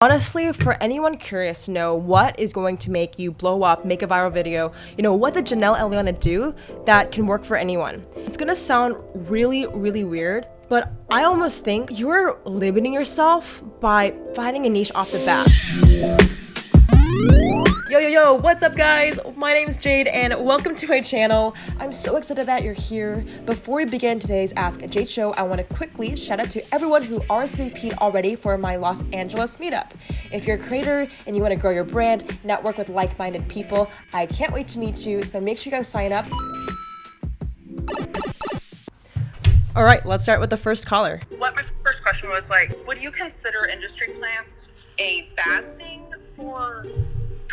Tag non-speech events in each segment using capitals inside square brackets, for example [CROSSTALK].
Honestly, for anyone curious to know what is going to make you blow up, make a viral video, you know, what did Janelle Eliana do that can work for anyone? It's gonna sound really, really weird, but I almost think you're limiting yourself by finding a niche off the bat. Yo, yo, yo, what's up guys? My name is Jade and welcome to my channel. I'm so excited that you're here. Before we begin today's Ask Jade show, I want to quickly shout out to everyone who RSVP'd already for my Los Angeles meetup. If you're a creator and you want to grow your brand, network with like-minded people, I can't wait to meet you, so make sure you guys sign up. All right, let's start with the first caller. What my first question was like, would you consider industry plants a bad thing for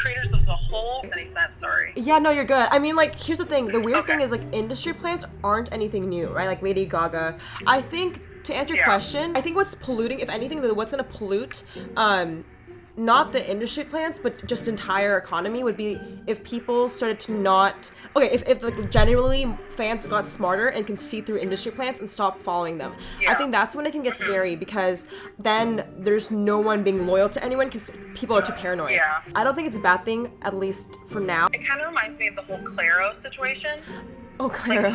creators as a whole makes any sense sorry yeah no you're good i mean like here's the thing the weird Okay. thing is like industry plants aren't anything new right like lady gaga i think to answer your Yeah. question i think what's polluting if anything what's going to pollute um not the industry plants but just entire economy would be if people started to not okay if, if like generally fans got smarter and can see through industry plants and stop following them Yeah. i think that's when it can get scary because then there's no one being loyal to anyone because people are too paranoid Yeah. i don't think it's a bad thing at least for now it kind of reminds me of the whole Clairo situation Oh, like Clairo.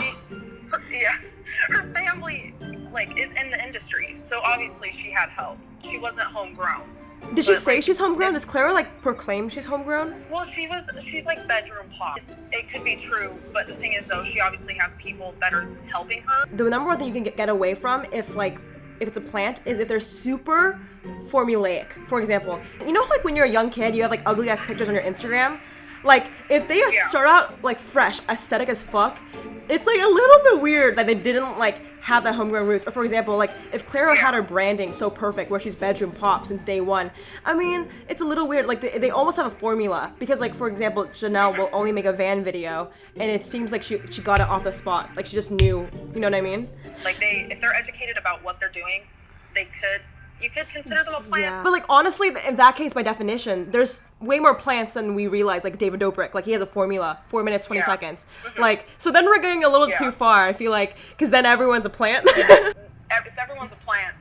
her, yeah [LAUGHS] her family like is in the industry so obviously she had help she wasn't homegrown Did she but, say like, she's homegrown? Does Clairo like proclaim she's homegrown? well she was she's like bedroom pop It's- it could be true but the thing is though she obviously has people that are helping her The number one thing you can get, get away from if like if it's a plant is if they're super formulaic. For example, you know like when you're a young kid, you have like ugly ass pictures on your Instagram. Like if they Yeah. start out like fresh, aesthetic as fuck, it's like a little bit weird that they didn't like have that homegrown roots. Or for example, like if Clairo had her branding so perfect where she's bedroom pop since day one, I mean it's a little weird. Like they, they almost have a formula because like for example, Janelle will only make a van video, and it seems like she she got it off the spot. Like she just knew. You know what I mean? like they if they're educated about what they're doing they could you could consider them a plant But like honestly, in that case, by definition, there's way more plants than we realize. Like David Dobrik, like he has a formula: four minutes, twenty Yeah. seconds. Like so, then we're going a little Yeah. too far. I feel like because then everyone's a plant. [LAUGHS] Ev- if everyone's a plant,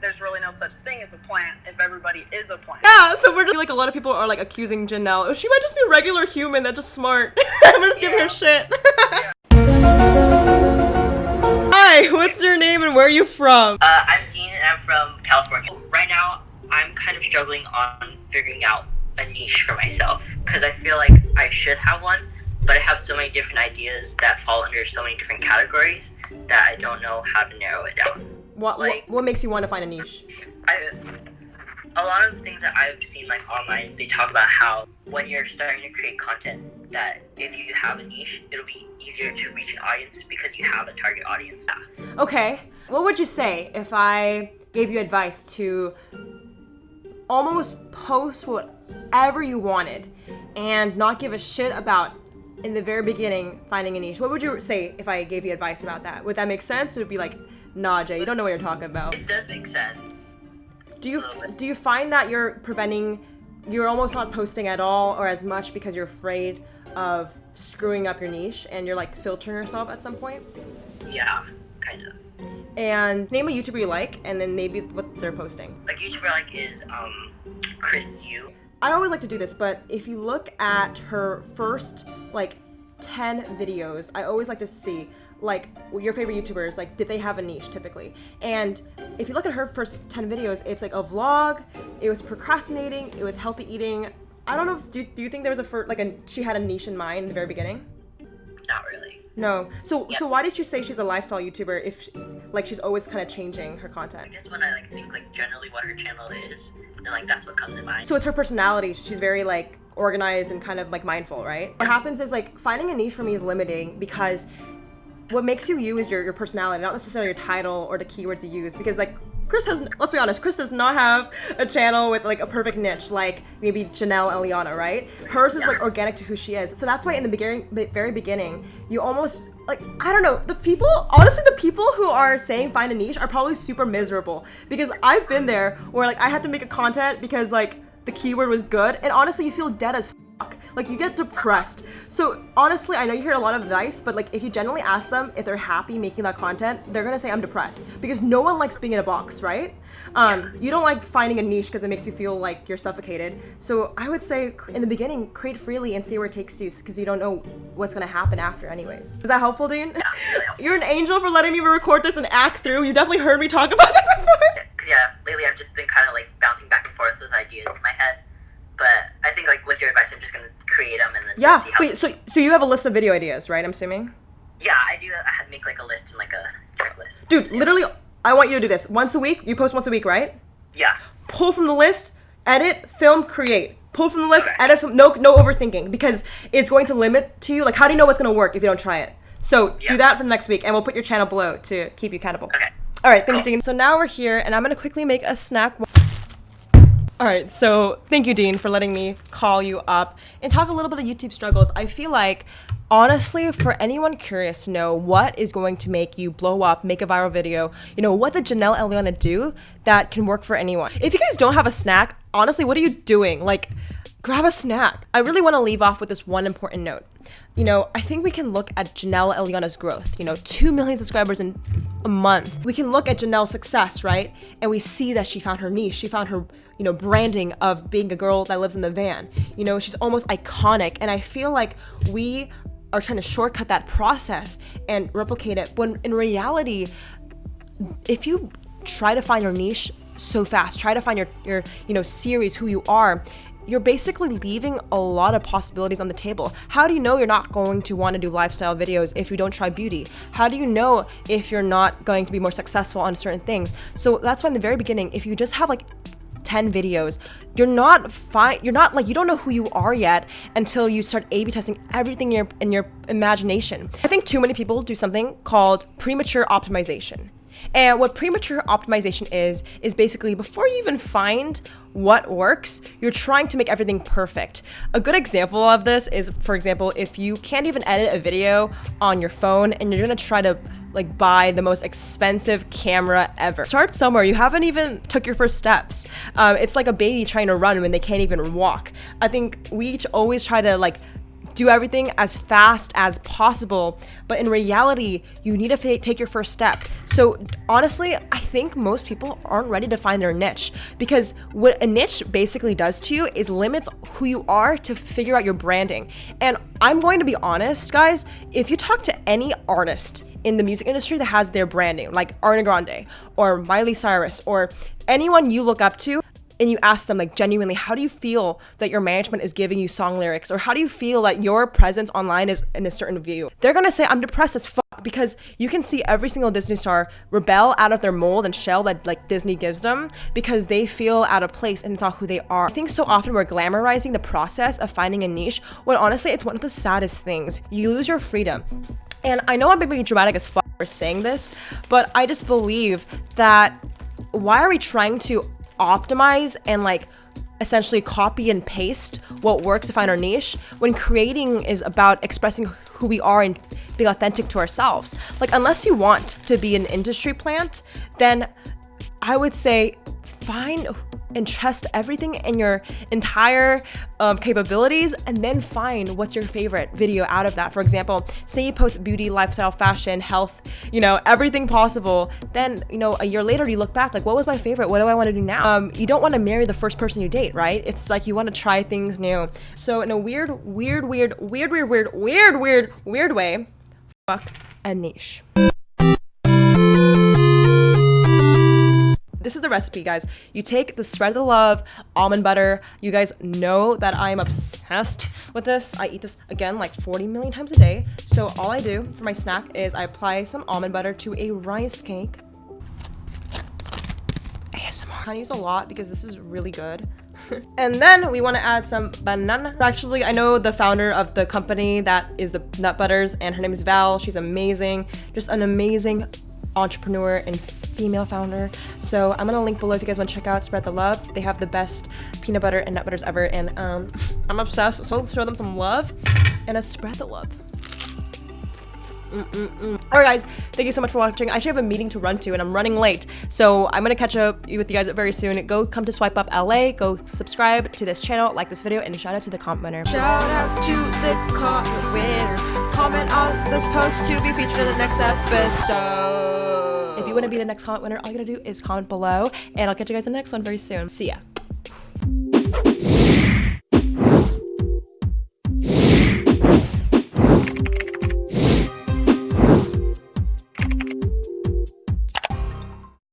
there's really no such thing as a plant if everybody is a plant. yeah. So we're just like a lot of people are like accusing Janelle. Oh, she might just be a regular human that's just smart. [LAUGHS] we're just giving her Yeah. shit. [LAUGHS] Hi, what's your name and where are you from? Uh, I'm Dean and I'm from California. Right now, I'm kind of struggling on figuring out a niche for myself because I feel like I should have one, but I have so many different ideas that fall under so many different categories that I don't know how to narrow it down. What, what like- what makes you want to find a niche? I, a lot of things that I've seen like online, they talk about how when you're starting to create content, that if you have a niche, it'll be easier to reach an audience because you have a target audience. Okay. What would you say if I gave you advice to almost post whatever you wanted and not give a shit about in the very beginning finding a niche? What would you say if I gave you advice about that? Would that make sense? It would be like, nah, Jay, you don't know what you're talking about. It does make sense. Do you do you find that you're preventing, you're almost not posting at all or as much because you're afraid of screwing up your niche and you're like filtering yourself at some point? Yeah, kind of. And name a YouTuber you like, and then maybe what they're posting. like YouTuber like is um Chris Yu. I always like to do this, but if you look at her first like 10 videos, I always like to see like your favorite YouTubers, like did they have a niche typically? And if you look at her first 10 videos, it's like a vlog, it was procrastinating, it was healthy eating. I don't know if do, do you think there was a fir- like a she had a niche in mind in the very beginning? Not really. No. So so why did you say she's a lifestyle YouTuber if like she's always kind of changing her content? Just when I like think like generally what her channel is, then like that's what comes in mind. So it's her personality. She's very like organized and kind of like mindful, right? What happens is like finding a niche for me is limiting because what makes you you is your, your personality, not necessarily your title or the keywords you use. Because like Chris has, let's be honest, Chris does not have a channel with like a perfect niche like maybe Janelle Eliana, right? Hers is like organic to who she is. So that's why in the beginning, very beginning, you almost like I don't know the people. Honestly, the people who are saying find a niche are probably super miserable because I've been there where like I had to make a content because like the keyword was good, and honestly, you feel dead as Like you get depressed. So honestly, I know you hear a lot of advice, but like if you generally ask them if they're happy making that content, they're gonna say I'm depressed because no one likes being in a box, right? Um, you don't like finding a niche because it makes you feel like you're suffocated. So I would say in the beginning, create freely and see where it takes you because you don't know what's gonna happen after, anyways. Is that helpful, Dean? [LAUGHS] You're an angel for letting me record this and act through. You definitely heard me talk about this before. Because yeah, lately I've just been kind of like bouncing back and forth with ideas in my head. But I think like with your advice, I'm just gonna create them and then Yeah. see how. Wait. So so you have a list of video ideas, right? I'm assuming. Yeah, I do. I have make like a list and like a checklist. Dude, literally, I want you to do this once a week. You post once a week, right? Yeah. Pull from the list, edit, film, create. Pull from the list, Okay. edit, film. No, no overthinking because it's going to limit to you. Like, how do you know what's going to work if you don't try it? So Yeah. do that for the next week, and we'll put your channel below to keep you accountable. Okay. All right, thanks, Dean. So now we're here, and I'm gonna quickly make a snack. All right, so thank you, Dean, for letting me call you up and talk a little bit of YouTube struggles. I feel like, honestly, for anyone curious to know what is going to make you blow up, make a viral video, you know, what did Janelle Eliana do that can work for anyone? If you guys don't have a snack, honestly, what are you doing? Like, grab a snack. I really want to leave off with this one important note. You know, I think we can look at Janelle Eliana's growth, you know, 2 million subscribers in a month. We can look at Janelle's success, right? And we see that she found her niche. She found her, you know, branding of being a girl that lives in the van. You know, she's almost iconic. And I feel like we are trying to shortcut that process and replicate it when in reality, if you try to find your niche so fast, try to find your your you know series, who you are, you're basically leaving a lot of possibilities on the table. How do you know you're not going to want to do lifestyle videos if you don't try beauty? How do you know if you're not going to be more successful on certain things? So that's why in the very beginning, if you just have like 10 videos you're not fine you're not like you don't know who you are yet until you start a b testing everything in your in your imagination. I think too many people do something called premature optimization. And what premature optimization is is basically before you even find what works you're trying to make everything perfect. A good example of this is for example if you can't even edit a video on your phone and you're gonna try to like buy the most expensive camera ever. Start somewhere. You haven't even took your first steps. Um, it's like a baby trying to run when they can't even walk. I think we each always try to like do everything as fast as possible, but in reality, you need to take your first step. So honestly, I think most people aren't ready to find their niche because what a niche basically does to you is limits who you are to figure out your branding. And I'm going to be honest, guys, if you talk to any artist in the music industry that has their branding, like Ariana Grande or Miley Cyrus or anyone you look up to, and you ask them like genuinely, how do you feel that your management is giving you song lyrics, or how do you feel that your presence online is in a certain view? They're gonna say, I'm depressed as fuck because you can see every single Disney star rebel out of their mold and shell that like Disney gives them because they feel out of place and it's not who they are. I think so often we're glamorizing the process of finding a niche when honestly it's one of the saddest things. You lose your freedom. And I know I'm being dramatic as fuck for saying this, but I just believe that why are we trying to optimize and like essentially copy and paste what works to find our niche when creating is about expressing who we are and being authentic to ourselves. Like, unless you want to be an industry plant, then I would say find and trust everything in your entire um, capabilities and then find what's your favorite video out of that. For example, say you post beauty, lifestyle, fashion, health, you know, everything possible. Then, you know, a year later you look back like, what was my favorite? What do I want to do now? Um, you don't want to marry the first person you date, right? It's like you want to try things new. So in a weird, weird, weird, weird, weird, weird, weird, weird, weird way, fuck a niche. The recipe, guys. You take the spread of the love almond butter. You guys know that I'm obsessed with this. I eat this again like 40 million times a day. So all I do for my snack is I apply some almond butter to a rice cake. ASMR. I use a lot because this is really good. [LAUGHS] and then we want to add some banana. Actually, I know the founder of the company that is the Nut Butters, and her name is Val. She's amazing. Just an amazing entrepreneur and female founder. So I'm gonna link below if you guys want to check out Spread the Love. They have the best peanut butter and nut butters ever, and um, [LAUGHS] I'm obsessed. So show them some love and a spread the love. Alright guys, thank you so much for watching. I actually have a meeting to run to and I'm running late. So I'm gonna catch up with you guys very soon. Go come to Swipe Up LA, go subscribe to this channel, like this video, and shout out to the comment winner. Shout out to the comment winner. Comment on this post to be featured in the next episode. If you want to be the next comment winner, all you gotta do is comment below, and I'll catch you guys in the next one very soon. See ya.